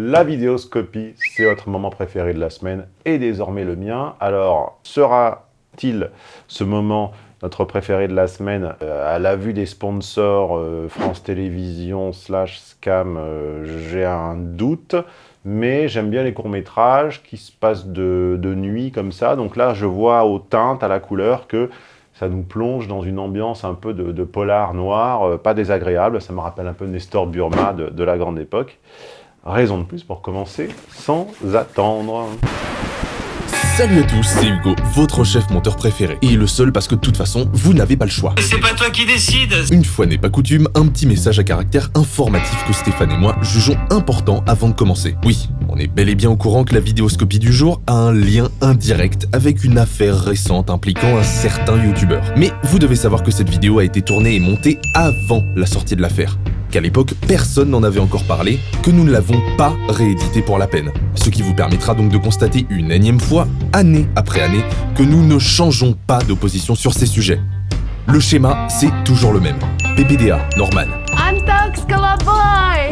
La vidéoscopie, c'est votre moment préféré de la semaine et désormais le mien. Alors, sera-t-il ce moment notre préféré de la semaine euh, À la vue des sponsors euh, France Télévisions slash Scam, euh, j'ai un doute. Mais j'aime bien les courts-métrages qui se passent de, nuit comme ça. Donc là, je vois aux teintes, à la couleur que ça nous plonge dans une ambiance un peu de, polar noir, pas désagréable, ça me rappelle un peu Nestor Burma de la grande époque. Raison de plus pour commencer sans attendre. Salut à tous, c'est Hugo, votre chef monteur préféré. Et le seul parce que de toute façon, vous n'avez pas le choix. C'est pas toi qui décide Une fois n'est pas coutume, un petit message à caractère informatif que Stéphane et moi jugeons important avant de commencer. Oui, on est bel et bien au courant que la vidéoscopie du jour a un lien indirect avec une affaire récente impliquant un certain youtubeur. Mais vous devez savoir que cette vidéo a été tournée et montée avant la sortie de l'affaire qu'à l'époque personne n'en avait encore parlé, que nous ne l'avons pas réédité pour la peine. Ce qui vous permettra donc de constater une énième fois, année après année, que nous ne changeons pas d'opposition sur ces sujets. Le schéma, c'est toujours le même. PPDA, Norman.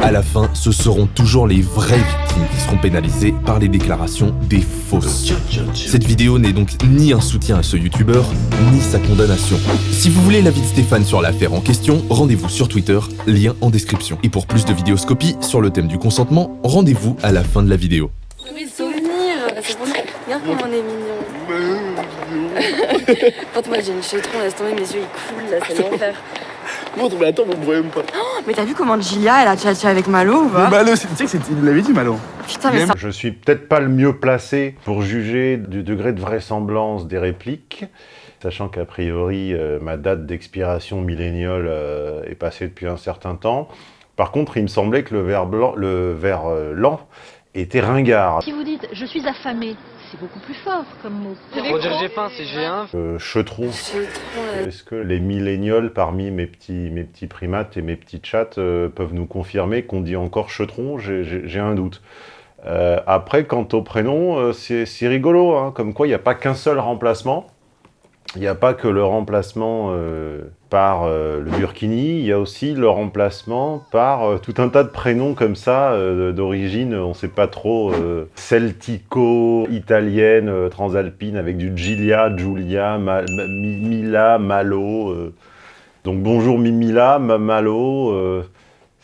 À la fin, ce seront toujours les vraies victimes qui seront pénalisées par les déclarations des fausses. Cette vidéo n'est donc ni un soutien à ce youtubeur, ni sa condamnation. Si vous voulez l'avis de Stéphane sur l'affaire en question, rendez-vous sur Twitter, lien en description. Et pour plus de vidéoscopie sur le thème du consentement, rendez-vous à la fin de la vidéo. Regarde comme on est mignon. Quand moi j'ai une chétron, laisse tomber, mes yeux ils coulent, là, c'est l'enfer. Montre, mais attends, on me voit même pas. Oh, mais t'as vu comment Gilia, elle a tchatché avec Malo ou pas Malo, tu sais que c'est- il l'avait dit, Malo. Putain, mais ça... Je suis peut-être pas le mieux placé pour juger du degré de vraisemblance des répliques, sachant qu'a priori, euh, ma date d'expiration milléniale euh, est passée depuis un certain temps. Par contre, il me semblait que le verre, blanc, le verre euh, lent était ringard. Si vous dites « je suis affamé », c'est beaucoup plus fort comme mot. Roger Gépin, c'est G1. Euh, là. Est-ce que les millénioles parmi mes petits, mes petits primates et mes petits chats euh, peuvent nous confirmer qu'on dit encore chetron J'ai- un doute. Euh, après, quant au prénom, euh, c'est c'est rigolo, hein, comme quoi il n'y a pas qu'un seul remplacement. Il n'y a pas que le remplacement euh, par euh, le Burkini, il y a aussi le remplacement par euh, tout un tas de prénoms comme ça, euh, d'origine, on ne sait pas trop, celtico, italienne, euh, transalpine, avec du Gilia, Giulia, Ma- Mimila, Malo. Donc bonjour Mimila, Ma- Malo.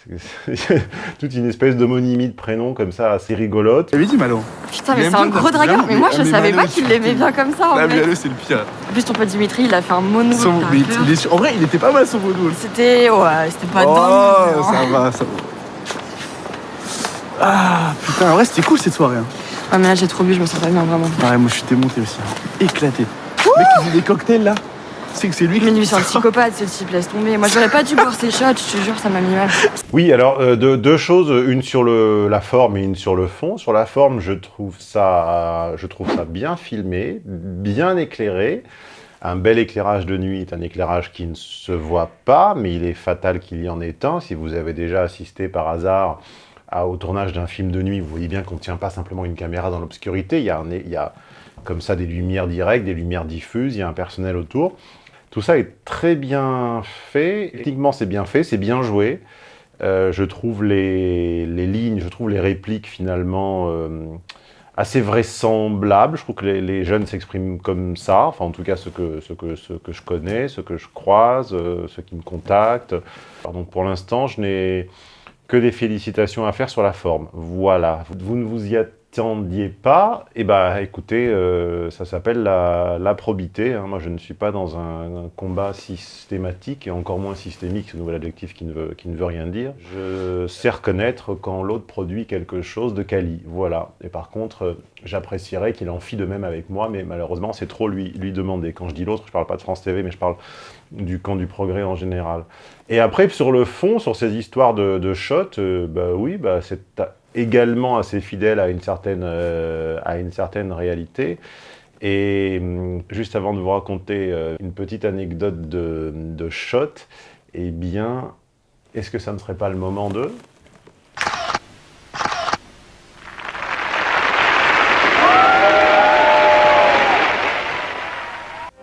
toute une espèce d'homonymie de prénoms comme ça, assez rigolote. Il avait dit, Malo. Putain, mais c'est un gros dragueur. Mais moi, je mais savais Malo, pas qu'il l'aimait bien comme ça, en Ah. Malo, c'est le pire. En plus, ton pote Dimitri, il a fait un mono. Son- mais il- il est sur- En vrai, il était pas mal son vaudou. C'était... Ouais, c'était pas Oh, dingue. ça va, ça va. Ah, putain, en vrai, c'était cool cette soirée. hein. Ouais, mais là, j'ai trop bu, je me sens pas bien, vraiment. Ouais, moi, je suis démonté aussi. hein. Éclaté. Mec, il faisait des cocktails, là. C'est que c'est lui Mais qui... lui, c'est un psychopathe, ce type, laisse tomber. Moi, j'aurais pas dû boire ses shots, je te jure, ça m'a mis mal. Oui, alors euh, deux, deux choses, une sur le, la forme et une sur le fond. Sur la forme, je trouve ça, je trouve ça bien filmé, bien éclairé. Un bel éclairage de nuit est un éclairage qui ne se voit pas, mais il est fatal qu'il y en ait un. Si vous avez déjà assisté par hasard à- au tournage d'un film de nuit, vous voyez bien qu'on ne tient pas simplement une caméra dans l'obscurité. Il y a, un- il y a comme ça des lumières directes, des lumières diffuses, il y a un personnel autour. Tout ça est très bien fait. Techniquement, c'est bien fait, c'est bien joué. Euh, je trouve les, les lignes, je trouve les répliques finalement euh, assez vraisemblables. Je trouve que les, les jeunes s'expriment comme ça, enfin en tout cas ceux que, ceux que, ceux que je connais, ceux que je croise, euh, ceux qui me contactent. Alors, donc pour l'instant, je n'ai que des félicitations à faire sur la forme. Voilà, vous, vous ne vous y attendiez pas, et bah écoutez, euh, ça s'appelle la, probité. hein. Moi je ne suis pas dans un, combat systématique, et encore moins systémique, ce nouvel adjectif qui ne veut, ne rien dire. Je sais reconnaître quand l'autre produit quelque chose de quali, voilà. Et par contre, euh, j'apprécierais qu'il en fit de même avec moi, mais malheureusement c'est trop lui, demander. Quand je dis l'autre, je parle pas de France TV, mais je parle du camp du progrès en général. Et après, sur le fond, sur ces histoires de, shots, euh, bah oui, bah, c'est également assez fidèle à une certaine, euh, à une certaine réalité. Et hum, juste avant de vous raconter euh, une petite anecdote de, de shot, eh bien, est-ce que ça ne serait pas le moment de...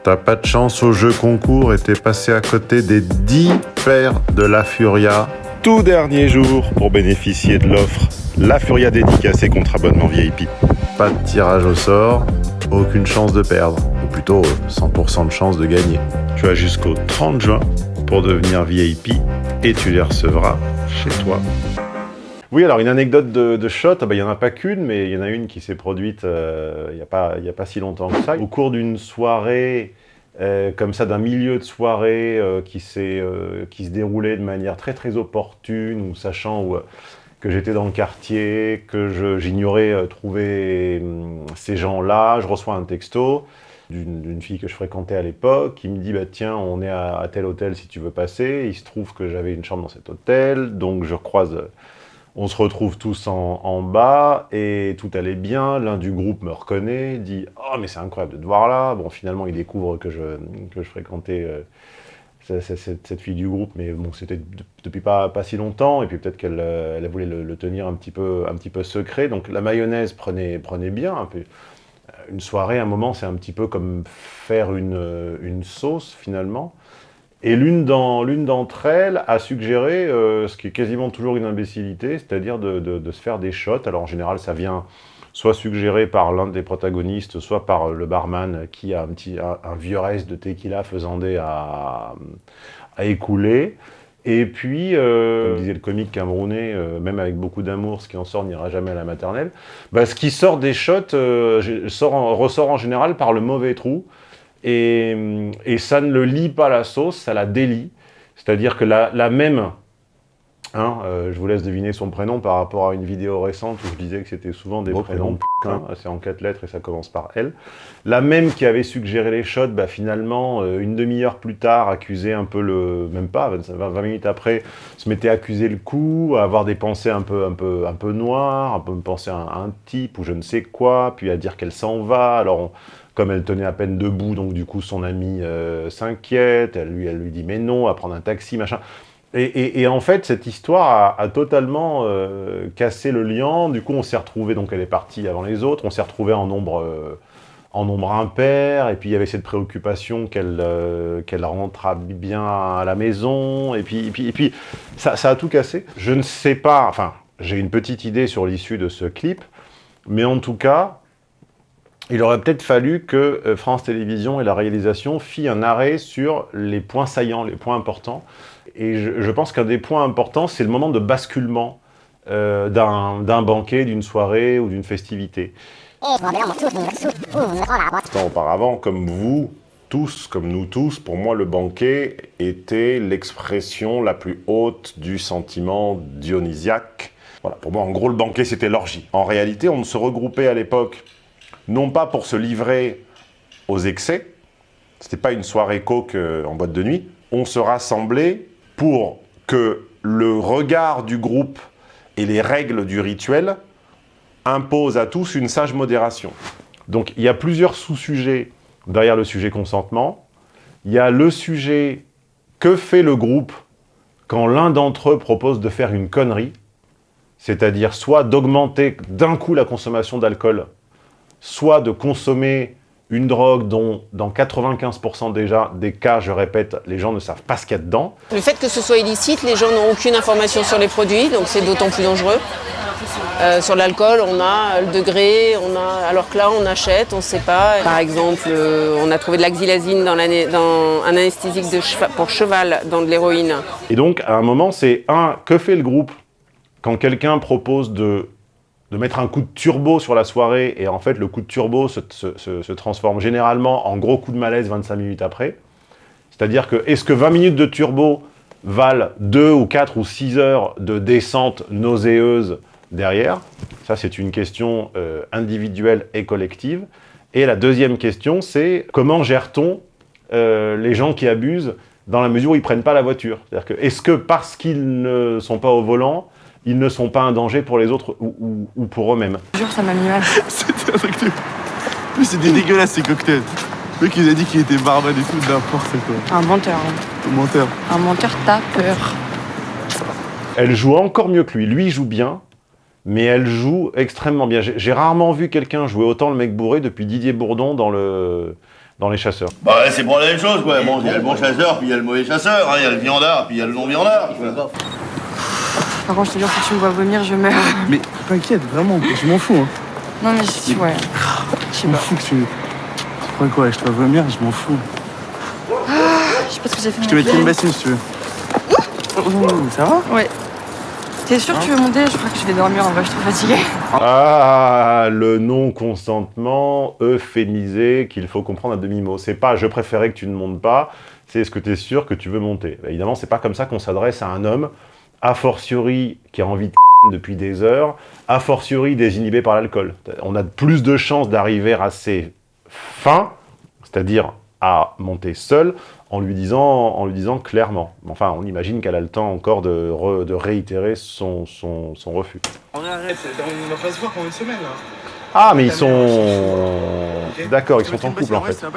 T'as pas de chance au jeu concours et t'es passé à côté des 10 paires de la Furia. Tout dernier jour pour bénéficier de l'offre La Furia dédicacée contre abonnement VIP. Pas de tirage au sort, aucune chance de perdre, ou plutôt 100% de chance de gagner. Tu as jusqu'au 30 juin pour devenir VIP et tu les recevras chez toi. Oui, alors une anecdote de, de shot, ah bah, il n'y en a pas qu'une, mais il y en a une qui s'est produite euh, il n'y a, pas- il y a pas si longtemps que ça. Au cours d'une soirée, euh, comme ça, d'un milieu de soirée euh, qui, euh, se déroulait de manière très très opportune, ou sachant où, euh, que j'étais dans le quartier, que j'ignorais euh, trouver hum, ces gens-là, je reçois un texto d'une fille que je fréquentais à l'époque, qui me dit bah, tiens, on est à, tel hôtel si tu veux passer. Il se trouve que j'avais une chambre dans cet hôtel, donc je croise, euh, on se retrouve tous en, bas et tout allait bien. L'un du groupe me reconnaît, dit oh mais c'est incroyable de te voir là. Bon, finalement, il découvre que je, que je fréquentais euh, cette, cette fille du groupe, mais bon, c'était de- depuis pas, pas si longtemps, et puis peut-être qu'elle euh, elle voulait le, tenir un petit, peu, un petit peu secret. Donc la mayonnaise prenait, prenait bien un peu une soirée, un moment, c'est un petit peu comme faire une, euh, une sauce, finalement. Et l'une d'entre elles a suggéré euh, ce qui est quasiment toujours une imbécilité, c'est-à-dire de, de- de se faire des shots. Alors en général, ça vient soit suggéré par l'un des protagonistes, soit par le barman qui a un, petit, un, vieux reste de tequila faisandé à, à écouler. Et puis, euh, comme disait le comique camerounais, euh, même avec beaucoup d'amour, ce qui en sort n'ira jamais à la maternelle. Bah, ce qui sort des shots euh, sort ressort en général par le mauvais trou. Et, et ça ne le lie pas la sauce, ça la délie. C'est-à-dire que la, la même, hein, euh, je vous laisse deviner son prénom par rapport à une vidéo récente où je disais que c'était souvent des Beau prénoms, prénom, hein, c'est en quatre lettres et ça commence par L. La même qui avait suggéré les shots, bah, finalement, euh, une demi-heure plus tard, accusait un peu le... Même pas, 25 20 minutes après, se mettait à accuser le coup, à avoir des pensées un peu, un peu, un peu noires, un peu penser à un, à un type ou je ne sais quoi, puis à dire qu'elle s'en va. Alors, on- comme elle tenait à peine debout, donc du coup, son ami euh, s'inquiète, elle lui, elle lui dit mais non, à prendre un taxi, machin. Et, en fait, cette histoire a, totalement euh, cassé le lien. Du coup, on s'est retrouvé donc elle est partie avant les autres, on s'est retrouvé en nombre, euh, en nombre impair, et puis il y avait cette préoccupation qu'elle euh, qu'elle rentra bien à la maison, et puis, et puis, et puis ça, ça a tout cassé. Je ne sais pas, enfin, j'ai une petite idée sur l'issue de ce clip, mais en tout cas, il aurait peut-être fallu que euh, France Télévisions et la réalisation fient un arrêt sur les points saillants, les points importants. Et je, je pense qu'un des points importants, c'est le moment de basculement euh, d'un d'un banquet, d'une soirée ou d'une festivité. Tant auparavant, comme vous tous, comme nous tous, pour moi, le banquet était l'expression la plus haute du sentiment dionysiaque. Voilà, pour moi, en gros, le banquet, c'était l'orgie. En réalité, on se regroupait à l'époque, non pas pour se livrer aux excès, c'était pas une soirée coke euh, en boîte de nuit, on se rassemblait pour que le regard du groupe et les règles du rituel imposent à tous une sage modération. Donc il y a plusieurs sous-sujets derrière le sujet consentement. Il y a le sujet que fait le groupe quand l'un d'entre eux propose de faire une connerie, c'est-à-dire soit d'augmenter d'un coup la consommation d'alcool, soit de consommer une drogue dont, dans 95% déjà des cas, je répète, les gens ne savent pas ce qu'il y a dedans. Le fait que ce soit illicite, les gens n'ont aucune information sur les produits, donc c'est d'autant plus dangereux. Euh, sur l'alcool, on a le degré, on a, alors que là, on achète, on ne sait pas. Par exemple, euh, on a trouvé de la xylazine dans, dans un anesthésique de pour cheval, dans de l'héroïne. Et donc, à un moment, c'est un, que fait le groupe quand quelqu'un propose de, de mettre un coup de turbo sur la soirée et en fait, le coup de turbo se, transforme généralement en gros coup de malaise 25 minutes après. C'est-à-dire que, est-ce que 20 minutes de turbo valent 2 ou 4 ou 6 heures de descente nauséeuse derrière? Ça, c'est une question euh, individuelle et collective. Et la deuxième question, c'est comment gère-t-on euh, les gens qui abusent dans la mesure où ils prennent pas la voiture? C'est-à-dire que, est-ce que parce qu'ils ne sont pas au volant, ils ne sont pas un danger pour les autres ou, ou- ou pour eux-mêmes Jure, ça m'a mis mal. C'était un truc de... Mais c'était dégueulasse ces cocktails. Le mec, il a dit qu'il était barman et tout, n'importe quoi. Un menteur. hein. Menteur. Un menteur, t'as peur. Elle joue encore mieux que lui. Lui, il joue bien, mais elle joue extrêmement bien. J'ai j'ai rarement vu quelqu'un jouer autant le mec bourré depuis Didier Bourdon dans, le, dans Les Chasseurs. Bah ouais, c'est pour la même chose, quoi. Bon, il y a le bon chasseur, puis il y a le mauvais chasseur, hein. il y a le viandard, puis il y a le non-viandard. Par contre, je te jure, si tu me vois vomir, je meurs. Mais t'inquiète, vraiment, je m'en fous. Hein. Non, mais je, ouais. Je m'en fous que tu. Pourquoi quoi, je te vois vomir, je m'en fous. Je sais pas ce que j'ai fait. Je te mettrai une bassine si tu veux. Ça va Ouais. T'es sûr que tu veux monter? Je crois que je vais dormir en vrai, je suis trop fatiguée. Ah, le non-consentement euphémisé qu'il faut comprendre à demi-mot. C'est pas « je préférais que tu ne montes pas », c'est « est-ce que tu es sûr que tu veux monter ?» Bah, Évidemment, c'est pas comme ça qu'on s'adresse à un homme, a fortiori qui a envie de depuis des heures, a fortiori désinhibé par l'alcool. On a plus de chances d'arriver à ses fins, c'est-à-dire à monter seul, en lui disant, en lui disant clairement. Enfin, on imagine qu'elle a le temps encore de, re- de réitérer son, refus. On arrête, on va pas se voir pendant une semaine là. Ah, mais ils sont... D'accord, ils sont en couple, en fait. ça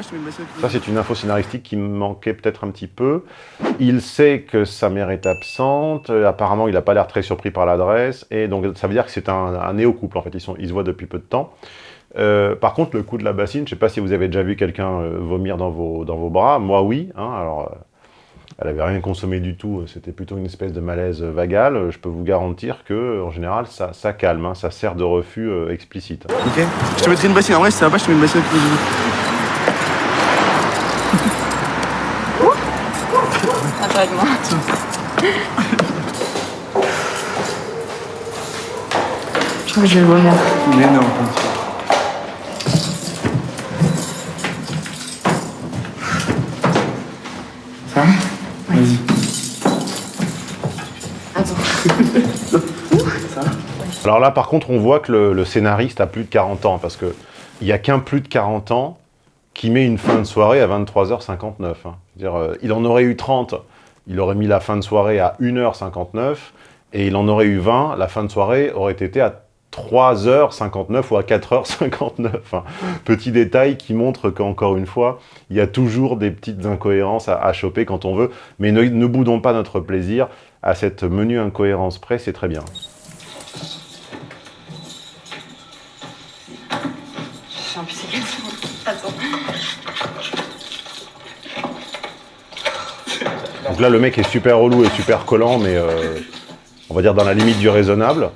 c'est une info scénaristique qui me manquait peut-être un petit peu. Il sait que sa mère est absente. apparemment, il n'a pas l'air très surpris par l'adresse. Et donc, ça veut dire que c'est un, un néo-couple, en fait. Ils, sont, ils se voient depuis peu de temps. Euh, par contre, le coup de la bassine, je ne sais pas si vous avez déjà vu quelqu'un euh, vomir dans vos, dans vos bras. Moi, oui. hein. alors, euh, elle avait rien consommé du tout. C'était plutôt une espèce de malaise vagal. Euh, Je peux vous garantir que, en général, ça, ça calme. hein. ça sert de refus euh, explicite. Ok Je te mettrai une bassine, en vrai, si ça va pas, je te mets une bassine. Je crois que je vais vomir. Mais non. Alors là, par contre, on voit que le, scénariste a plus de 40 ans, parce que il y a qu'un plus de 40 ans qui met une fin de soirée à 23h59. hein. C'est-à-dire, euh, il en aurait eu 30, il aurait mis la fin de soirée à 1h59, et il en aurait eu 20, la fin de soirée aurait été à 3h59 ou à 4h59. hein. Petit détail qui montre qu'encore une fois, il y a toujours des petites incohérences à, à choper quand on veut, mais ne, ne boudons pas notre plaisir à cette menue incohérence près, c'est très bien. Je suis un peu séquence. Attends. Donc là, le mec est super relou et super collant, mais euh, on va dire dans la limite du raisonnable.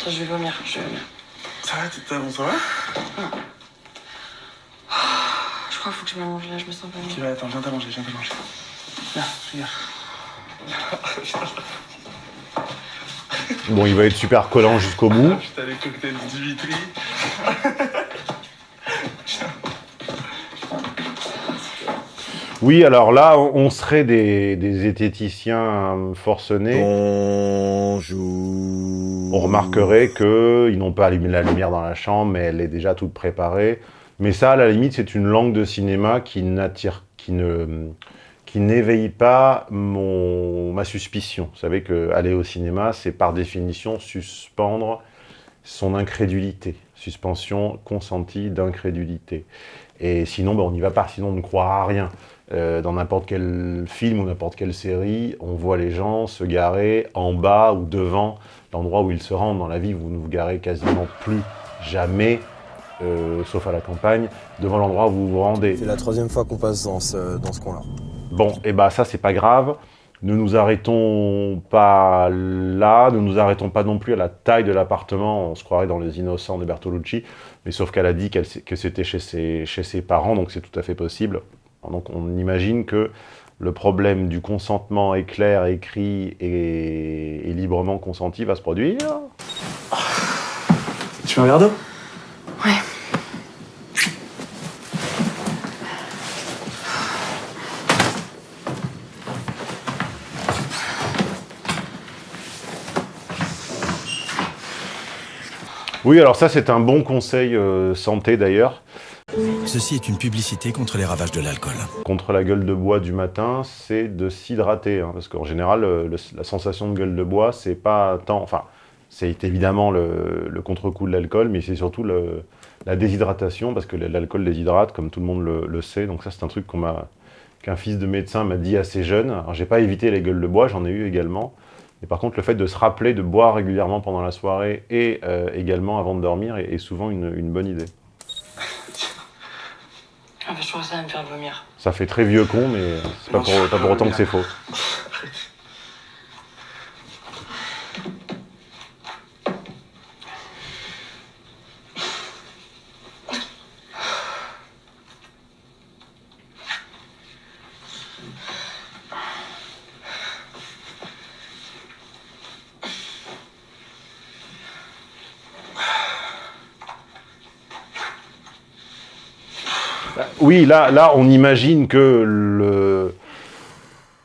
Attends, je vais vomir. Je vais vomir. Ça va, t'es bon, ça va Je crois qu'il faut que je me mange là, je me sens pas bien. ouais, attends, viens t'as manger, viens t'as manger. Viens, regarde. Bon, il va être super collant jusqu'au bout. Putain, les cocktails du Vitry. Oui, alors là, on on serait des, des zététiciens forcenés. Bonjour. On remarquerait qu'ils n'ont pas allumé la lumière dans la chambre, mais elle est déjà toute préparée. Mais ça, à la limite, c'est une langue de cinéma qui n'attire, qui ne, qui n'éveille pas mon, ma suspicion. Vous savez qu'aller au cinéma, c'est par définition suspendre son incrédulité. Suspension consentie d'incrédulité. Et sinon, ben, on n'y va pas, sinon on ne croira rien. Euh, dans n'importe quel film ou n'importe quelle série, on voit les gens se garer en bas ou devant l'endroit où ils se rendent. Dans la vie, vous ne vous garez quasiment plus jamais, euh, sauf à la campagne, devant l'endroit où vous vous rendez. C'est la troisième fois qu'on passe dans ce, dans ce coin-là. Bon, et bah ça, c'est pas grave. Ne nous arrêtons pas là, ne nous arrêtons pas non plus à la taille de l'appartement. On se croirait dans Les Innocents de Bertolucci, mais sauf qu'elle a dit que c'était chez ses, chez ses parents, donc c'est tout à fait possible. Donc on imagine que le problème du consentement éclair, écrit et, et librement consenti va se produire. Tu veux un verre d'eau Oui, alors ça c'est un bon conseil euh, santé d'ailleurs. Ceci est une publicité contre les ravages de l'alcool. contre la gueule de bois du matin, c'est de s'hydrater. hein, parce qu'en général, le- le- la sensation de gueule de bois, c'est pas tant. Enfin, c'est évidemment le, le contre-coup de l'alcool, mais c'est surtout le- la déshydratation, parce que l'alcool déshydrate, comme tout le monde le, le sait. Donc, ça, c'est un truc qu'on m'a qu'un fils de médecin m'a dit assez jeune. Alors, j'ai pas évité les gueules de bois, j'en ai eu également. Mais par contre, le fait de se rappeler de boire régulièrement pendant la soirée et euh, également avant de dormir est, souvent une, bonne idée. Ah, je trouve ça va me faire vomir. Ça fait très vieux con, mais c'est pas, pas, pour autant que c'est faux. Oui, là, là, on imagine que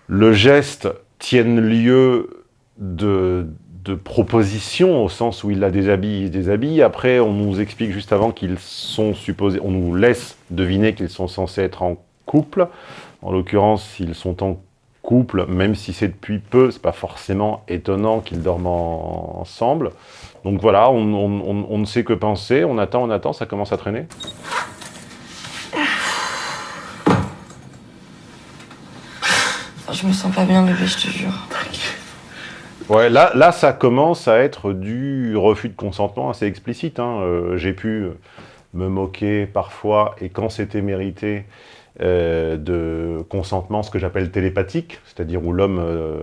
le, geste tienne lieu de, de proposition, au sens où il la déshabille, il déshabille. Après, on nous explique juste avant qu'ils sont supposés... On nous laisse deviner qu'ils sont censés être en couple. En l'occurrence, s'ils sont en couple, même si c'est depuis peu, c'est pas forcément étonnant qu'ils dorment ensemble. Donc voilà, on, on, on ne sait que penser, on attend, on attend, ça commence à traîner. Je me sens pas bien, bébé, je te jure. Ouais, là, là, ça commence à être du refus de consentement assez explicite. Hein. Euh, J'ai pu me moquer parfois, et quand c'était mérité, euh, de consentement, ce que j'appelle télépathique, c'est-à-dire où l'homme euh,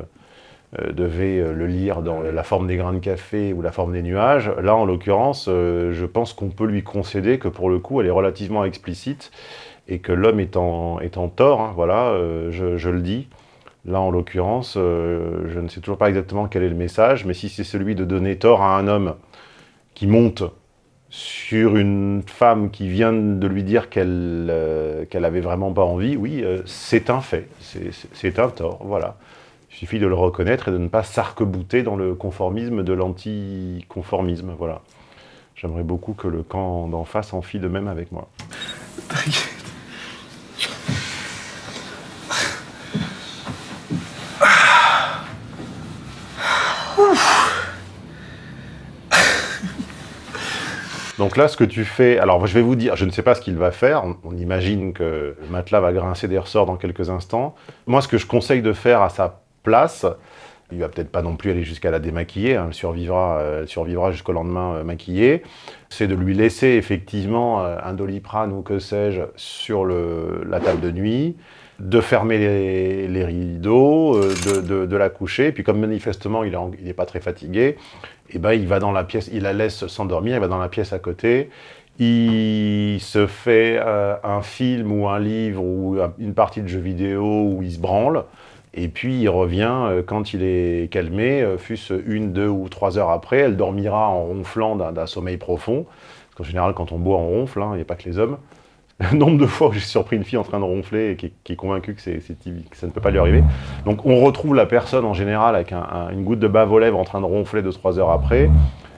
devait le lire dans la forme des grains de café ou la forme des nuages. Là, en l'occurrence, je pense qu'on peut lui concéder que pour le coup, elle est relativement explicite et que l'homme est en, tort, hein, voilà, je le dis. Là, en l'occurrence, euh, je ne sais toujours pas exactement quel est le message, mais si c'est celui de donner tort à un homme qui monte sur une femme qui vient de lui dire qu'elle euh, qu'elle avait vraiment pas envie, oui, euh, c'est un fait, c'est un tort, voilà. Il suffit de le reconnaître et de ne pas s'arc-bouter dans le conformisme de l'anticonformisme, voilà. J'aimerais beaucoup que le camp d'en face en fit de même avec moi. Donc là, ce que tu fais... Alors, je vais vous dire, je ne sais pas ce qu'il va faire. On, imagine que le matelas va grincer des ressorts dans quelques instants. Moi, ce que je conseille de faire à sa place, il va peut-être pas non plus aller jusqu'à la démaquiller, hein, survivra, euh, survivra jusqu'au lendemain euh, maquillée, c'est de lui laisser effectivement euh, un doliprane ou que sais-je sur la table de nuit, de fermer les, rideaux, euh, de, de, la coucher, puis comme manifestement il n'est pas très fatigué, et ben il va dans la pièce, il la laisse s'endormir, il va dans la pièce à côté, il se fait euh, un film ou un livre ou une partie de jeu vidéo où il se branle, et puis il revient euh, quand il est calmé, fût-ce une, deux ou trois heures après, elle dormira en ronflant d'un sommeil profond, parce qu'en général quand on boit on ronfle, hein, il n'y a pas que les hommes, le nombre de fois où j'ai surpris une fille en train de ronfler et qui est, convaincue que, ça ne peut pas lui arriver. Donc on retrouve la personne en général avec un, un, une goutte de bave aux lèvres en train de ronfler deux, trois heures après,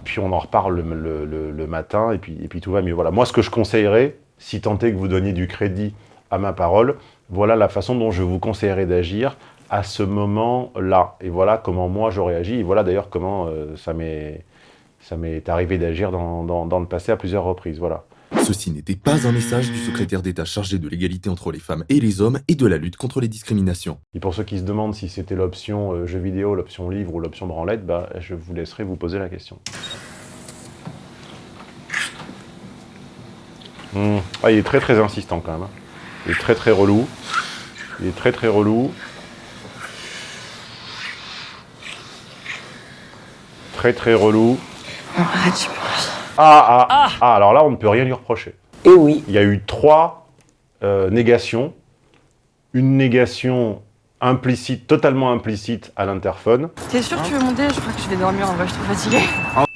puis on en reparle le, matin et puis, tout va mieux. Voilà, moi ce que je conseillerais, si tant est que vous donniez du crédit à ma parole, voilà la façon dont je vous conseillerais d'agir à ce moment-là. Et voilà comment moi j'aurais agi, et voilà d'ailleurs comment euh, ça m'est arrivé d'agir dans, dans le passé à plusieurs reprises. Voilà. Ceci n'était pas un message du secrétaire d'État chargé de l'égalité entre les femmes et les hommes et de la lutte contre les discriminations. Et pour ceux qui se demandent si c'était l'option euh, jeu vidéo, l'option livre ou l'option branlette, bah, je vous laisserai vous poser la question. Mmh. Ah, il est très très insistant quand même. Hein. Il est très très relou. Il est très très relou. Très très relou. Arrête, je peux ah, ah, ah, ah, alors là, on ne peut rien lui reprocher. Et oui. Il y a eu trois euh, négations. Une négation implicite, totalement implicite à l'interphone. T'es sûr que tu veux monter? Je crois que je vais dormir, en vrai, je suis trop fatiguée.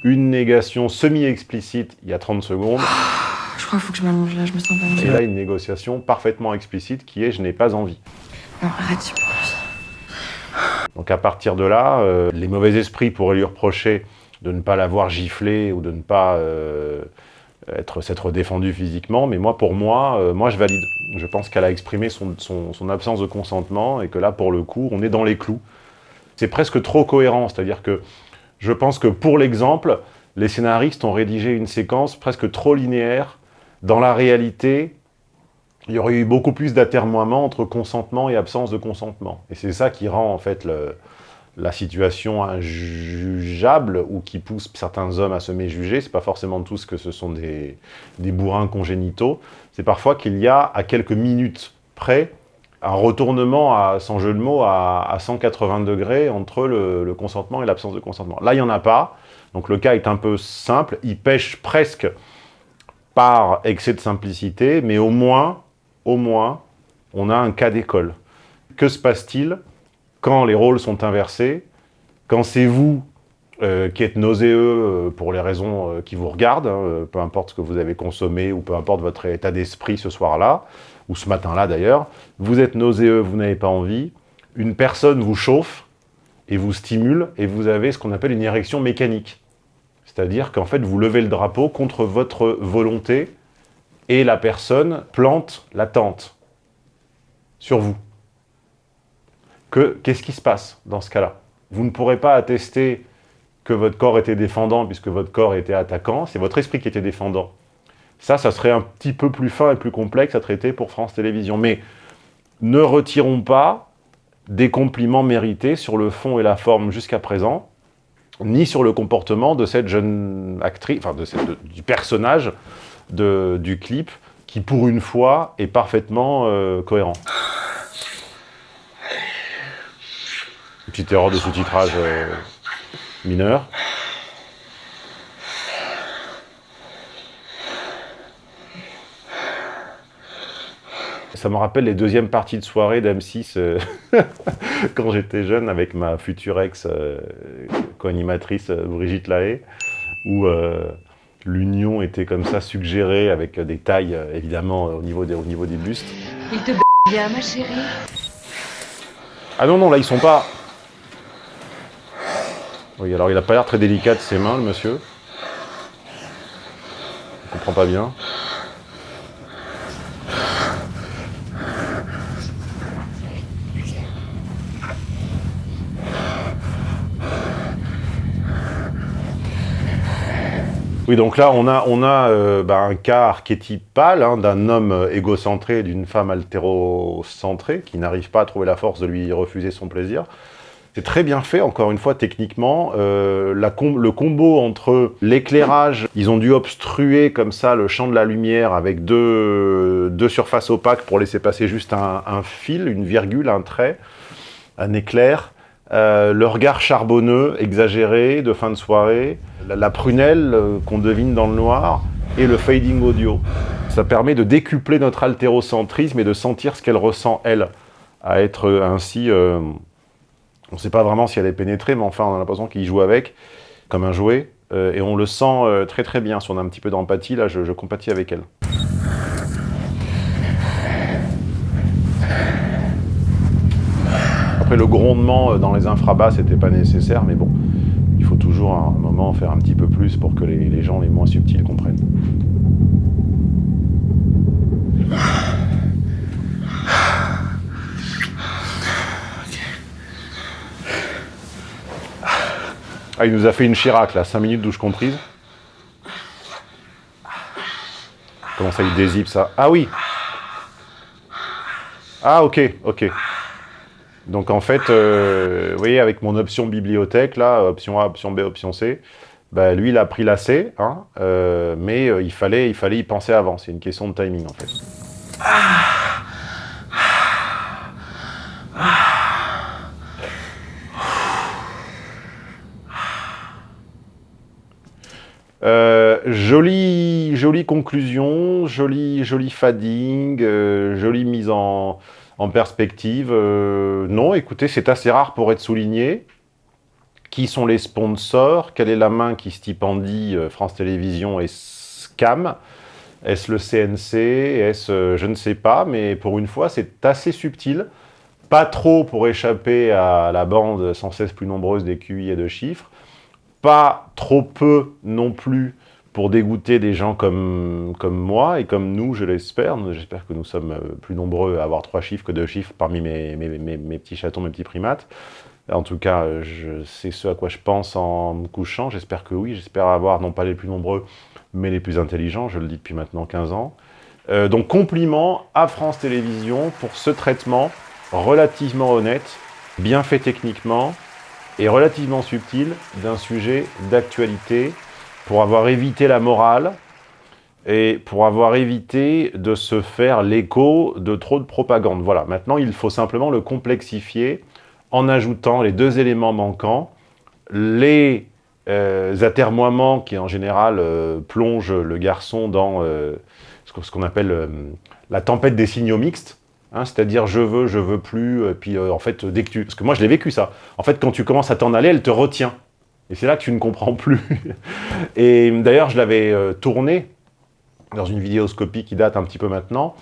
Une négation semi-explicite il y a 30 secondes. Je crois qu'il faut que je m'allonge là, je me sens pas bien. Et là, une négociation parfaitement explicite qui est « je n'ai pas envie ». Non, arrête, j'ai pas envie. Donc à partir de là, euh, les mauvais esprits pourraient lui reprocher de ne pas l'avoir giflé ou de ne pas euh, être s'être défendu physiquement, mais moi, pour moi, euh, moi je valide. Je pense qu'elle a exprimé son, absence de consentement et que là, pour le coup, on est dans les clous. C'est presque trop cohérent, c'est-à-dire que je pense que pour l'exemple, les scénaristes ont rédigé une séquence presque trop linéaire. Dans la réalité, il y aurait eu beaucoup plus d'atermoiements entre consentement et absence de consentement. Et c'est ça qui rend en fait le, la situation injugeable ou qui pousse certains hommes à se méjuger, c'est pas forcément tous que ce sont des, des bourrins congénitaux, c'est parfois qu'il y a, à quelques minutes près, un retournement, à, sans jeu de mots, à, à 180 degrés entre le, le consentement et l'absence de consentement. Là, il n'y en a pas, donc le cas est un peu simple, il pêche presque par excès de simplicité, mais au moins, au moins, on a un cas d'école. Que se passe-t-il? Quand les rôles sont inversés, quand c'est vous euh, qui êtes nauséeux euh, pour les raisons euh, qui vous regardent, hein, peu importe ce que vous avez consommé ou peu importe votre état d'esprit ce soir-là, ou ce matin-là d'ailleurs, vous êtes nauséeux, vous n'avez pas envie, une personne vous chauffe et vous stimule et vous avez ce qu'on appelle une érection mécanique. C'est-à-dire qu'en fait, vous levez le drapeau contre votre volonté et la personne plante la tente sur vous. Qu'est-ce qui se passe dans ce cas-là? Vous ne pourrez pas attester que votre corps était défendant puisque votre corps était attaquant, c'est votre esprit qui était défendant. Ça, ça serait un petit peu plus fin et plus complexe à traiter pour France Télévisions. Mais ne retirons pas des compliments mérités sur le fond et la forme jusqu'à présent, ni sur le comportement de cette jeune actrice, enfin de du personnage de, du clip, qui pour une fois est parfaitement euh, cohérent. Une petite erreur de sous-titrage euh, mineur. Ça me rappelle les deuxièmes parties de soirée d'M6 euh, quand j'étais jeune avec ma future ex euh, co-animatrice euh, Brigitte Lahaye, où l'union était comme ça suggérée avec des tailles évidemment au niveau des, au niveau des bustes. Il te bien, ma chérie. Ah non, non, là ils sont pas... Oui, alors il a pas l'air très délicat de ses mains, le monsieur. Je comprends pas bien. Oui, donc là, on a, on a euh, bah, un cas archétypal hein, d'un homme euh, égocentré d'une femme altérocentrée qui n'arrive pas à trouver la force de lui refuser son plaisir. C'est très bien fait, encore une fois, techniquement. Euh, le combo entre l'éclairage, ils ont dû obstruer comme ça le champ de la lumière avec deux, deux surfaces opaques pour laisser passer juste un, un fil, une virgule, un trait, un éclair. Euh, le regard charbonneux, exagéré, de fin de soirée, la, la prunelle euh, qu'on devine dans le noir, et le fading audio. Ça permet de décupler notre altérocentrisme et de sentir ce qu'elle ressent, elle, à être ainsi... Euh, on ne sait pas vraiment si elle est pénétrée, mais enfin, on a l'impression qu'il joue avec, comme un jouet, euh, et on le sent euh, très très bien. Si on a un petit peu d'empathie, là, je, compatis avec elle. Après, le grondement euh, dans les infrabas, c'était pas nécessaire, mais bon, il faut toujours à un moment faire un petit peu plus pour que les gens les moins subtils comprennent. Ah, il nous a fait une Chirac, là, 5 minutes douche comprise. Comment ça, il dézippe ça? Ah oui Ah, ok, ok. Donc en fait, euh, vous voyez, avec mon option bibliothèque, là, option A, option B, option C, bah, lui, il a pris la C, hein, euh, mais euh, il, fallait, il fallait y penser avant. C'est une question de timing, en fait. Euh, jolie, jolie conclusion, jolie, jolie fading, euh, jolie mise en, perspective. Euh, non, écoutez, c'est assez rare pour être souligné. Qui sont les sponsors? Quelle est la main qui stipendie euh, France Télévisions et SCAM? Est-ce le CNC Est-ce, je ne sais pas, mais pour une fois, c'est assez subtil. Pas trop pour échapper à la bande sans cesse plus nombreuse des QI et de chiffres. Pas trop peu non plus pour dégoûter des gens comme, comme moi et comme nous, je l'espère. J'espère que nous sommes euh, plus nombreux à avoir trois chiffres que deux chiffres parmi mes, mes, petits chatons, mes petits primates. En tout cas, sais ce à quoi je pense en me couchant. J'espère que oui. J'espère avoir non pas les plus nombreux, mais les plus intelligents. Je le dis depuis maintenant 15 ans. Euh, donc, compliment à France Télévisions pour ce traitement relativement honnête, bien fait techniquement et relativement subtil d'un sujet d'actualité pour avoir évité la morale, et pour avoir évité de se faire l'écho de trop de propagande. Voilà, maintenant il faut simplement le complexifier en ajoutant les deux éléments manquants, les euh, atermoiements qui en général euh, plongent le garçon dans euh, ce qu'on appelle euh, la tempête des signaux mixtes, hein, c'est-à-dire je veux, je veux plus, puis en fait dès que tu... Parce que moi je l'ai vécu ça, en fait quand tu commences à t'en aller, elle te retient, et c'est là que tu ne comprends plus. et d'ailleurs je l'avais tourné dans une vidéoscopie qui date un petit peu maintenant,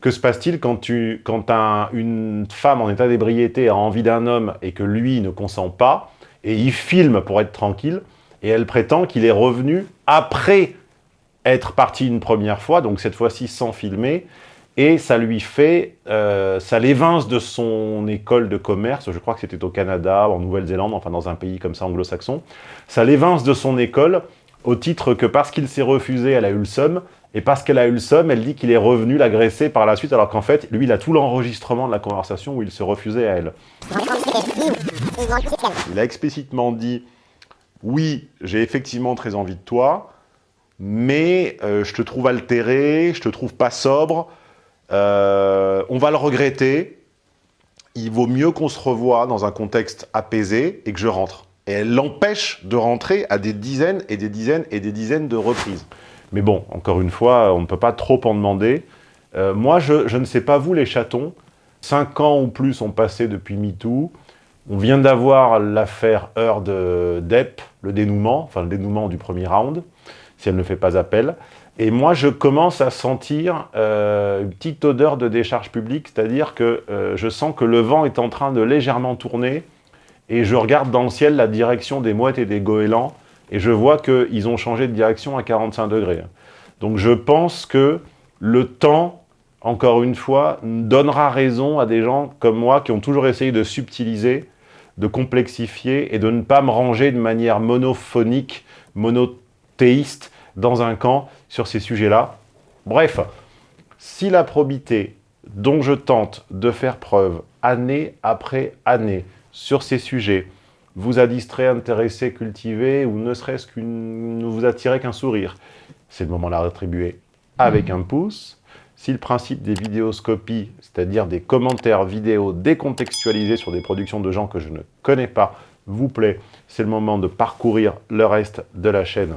que se passe-t-il quand, une femme en état d'ébriété a envie d'un homme et que lui ne consent pas, et il filme pour être tranquille, et elle prétend qu'il est revenu après être parti une première fois, donc cette fois-ci sans filmer, et ça lui fait, euh, ça l'évince de son école de commerce, je crois que c'était au Canada, en Nouvelle-Zélande, enfin dans un pays comme ça anglo-saxon, ça l'évince de son école au titre que parce qu'il s'est refusé, elle a eu le somme, et parce qu'elle a eu le somme, elle dit qu'il est revenu l'agresser par la suite, alors qu'en fait, lui, il a tout l'enregistrement de la conversation où il se refusait à elle. Il a explicitement dit « Oui, j'ai effectivement très envie de toi, mais euh, je te trouve altéré, je te trouve pas sobre, euh, on va le regretter, il vaut mieux qu'on se revoie dans un contexte apaisé et que je rentre. » Et elle l'empêche de rentrer à des dizaines et des dizaines et des dizaines de reprises. Mais bon, encore une fois, on ne peut pas trop en demander. Euh, moi, je, je, ne sais pas vous, les chatons, cinq ans ou plus ont passé depuis MeToo. On vient d'avoir l'affaire Heard Depp, le dénouement, enfin le dénouement du premier round, si elle ne fait pas appel. Et moi, je commence à sentir euh, une petite odeur de décharge publique, c'est-à-dire que euh, je sens que le vent est en train de légèrement tourner, et je regarde dans le ciel la direction des mouettes et des goélands, et je vois qu'ils ont changé de direction à 45 degrés. Donc je pense que le temps, encore une fois, donnera raison à des gens comme moi qui ont toujours essayé de subtiliser, de complexifier et de ne pas me ranger de manière monophonique, monothéiste dans un camp sur ces sujets-là. Bref, si la probité dont je tente de faire preuve année après année sur ces sujets vous a distrait, intéressé, cultivé, ou ne serait-ce qu'une... ne vous attirait qu'un sourire. C'est le moment de la rétribuer avec un pouce. Si le principe des vidéoscopies, c'est-à-dire des commentaires vidéo décontextualisés sur des productions de gens que je ne connais pas, vous plaît, c'est le moment de parcourir le reste de la chaîne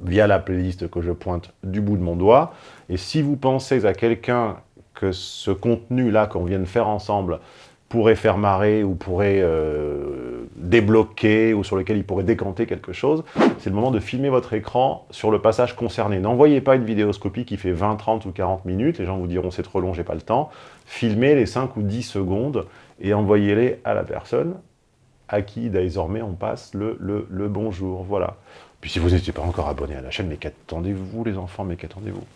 via la playlist que je pointe du bout de mon doigt. Et si vous pensez à quelqu'un que ce contenu-là qu'on vient de faire ensemble pourrait faire marrer ou pourrait euh, débloquer ou sur lequel il pourrait décanter quelque chose, c'est le moment de filmer votre écran sur le passage concerné. N'envoyez pas une vidéoscopie qui fait 20, 30 ou 40 minutes, les gens vous diront c'est trop long, j'ai pas le temps. Filmez les 5 ou 10 secondes et envoyez-les à la personne à qui désormais on passe le, bonjour. Voilà. Puis si vous n'étiez pas encore abonné à la chaîne, mais qu'attendez-vous les enfants, mais qu'attendez-vous?